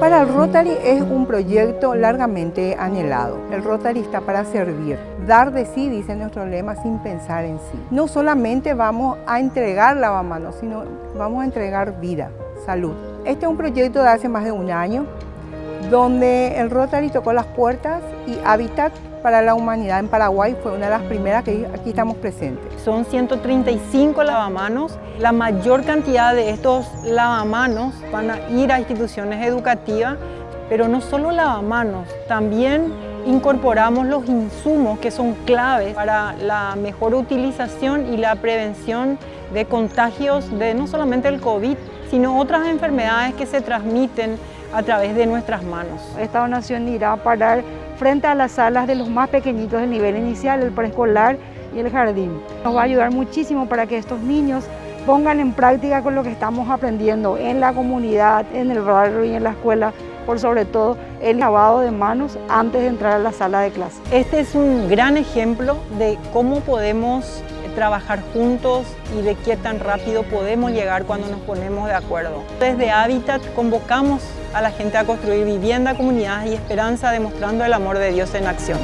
Para el Rotary es un proyecto largamente anhelado. El Rotary está para servir, dar de sí, dice nuestro lema, sin pensar en sí. No solamente vamos a entregar lavamanos, sino vamos a entregar vida, salud. Este es un proyecto de hace más de un año, donde el Rotary tocó las puertas y Habitat para la Humanidad en Paraguay fue una de las primeras que aquí estamos presentes. Son 135 lavamanos. La mayor cantidad de estos lavamanos van a ir a instituciones educativas, pero no solo lavamanos, también incorporamos los insumos que son claves para la mejor utilización y la prevención de contagios de no solamente el COVID, sino otras enfermedades que se transmiten a través de nuestras manos. Esta donación irá a parar frente a las salas de los más pequeñitos del nivel inicial, el preescolar y el jardín. Nos va a ayudar muchísimo para que estos niños pongan en práctica con lo que estamos aprendiendo en la comunidad, en el barrio y en la escuela, por sobre todo el lavado de manos antes de entrar a la sala de clase. Este es un gran ejemplo de cómo podemos trabajar juntos y de qué tan rápido podemos llegar cuando nos ponemos de acuerdo. Desde Habitat convocamos a la gente a construir vivienda, comunidad y esperanza demostrando el amor de Dios en acción.